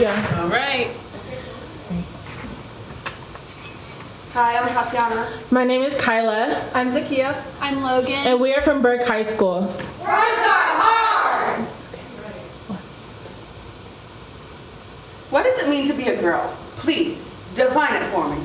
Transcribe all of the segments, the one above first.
Yeah. All right. Hi, I'm Tatiana. My name is Kyla. I'm Zakia. I'm Logan. And we are from Burke High School. Words are hard! What does it mean to be a girl? Please, define it for me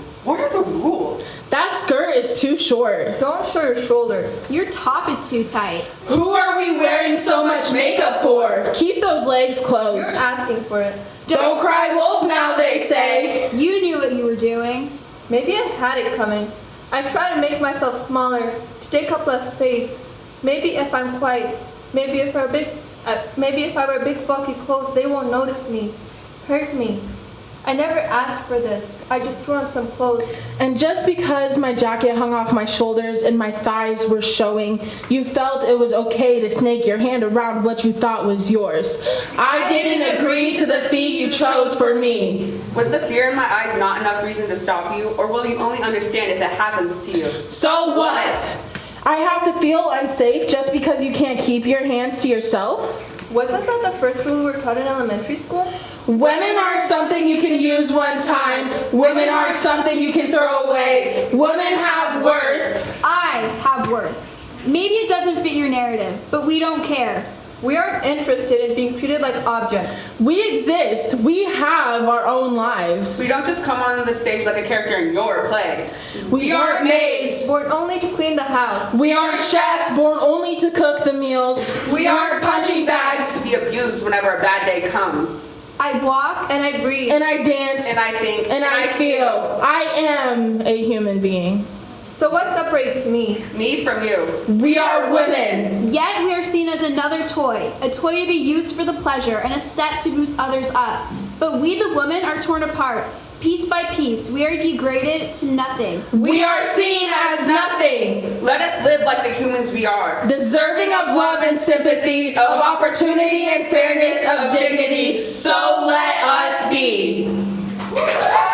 is too short. Don't show your shoulders. Your top is too tight. Who are we wearing so much makeup for? Keep those legs You're closed. asking for it. Don't cry wolf now, they say. You knew what you were doing. Maybe I had it coming. I try to make myself smaller, to take up less space. Maybe if I'm quiet, maybe if I big, uh, maybe if I wear big bulky clothes, they won't notice me, hurt me. I never asked for this. I just threw on some clothes. And just because my jacket hung off my shoulders and my thighs were showing, you felt it was okay to snake your hand around what you thought was yours. I didn't agree to the fee you chose for me. Was the fear in my eyes not enough reason to stop you, or will you only understand if it happens to you? So what? I have to feel unsafe just because you can't keep your hands to yourself? Wasn't that the first rule we were taught in elementary school? Women aren't something you can use one time. Women aren't something you can throw away. Women have worth. I have worth. Maybe it doesn't fit your narrative, but we don't care. We aren't interested in being treated like objects. We exist. We have our own lives. We don't just come on the stage like a character in your play. We aren't maids. Born only to clean the house. We aren't chefs born only to cook the meals. We aren't punching bags. To be abused whenever a bad day comes. I walk And I breathe. And I dance. And I think. And I feel. I am a human being. So what separates me? Me from you. We are women. Yet we are seen as another toy, a toy to be used for the pleasure and a step to boost others up. But we, the women, are torn apart. Piece by piece, we are degraded to nothing. We are seen as nothing. Let us live like the humans we are. Deserving of love and sympathy, of opportunity and fairness, of dignity, so let us be.